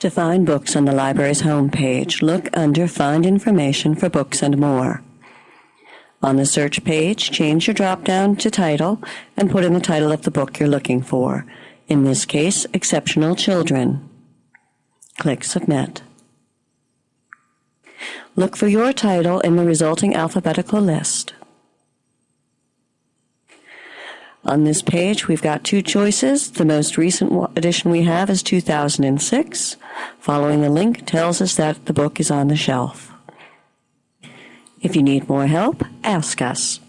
To find books on the library's homepage, look under Find Information for Books and More. On the search page, change your drop-down to title and put in the title of the book you're looking for. In this case, Exceptional Children. Click Submit. Look for your title in the resulting alphabetical list. On this page, we've got two choices. The most recent edition we have is 2006. Following the link tells us that the book is on the shelf. If you need more help, ask us.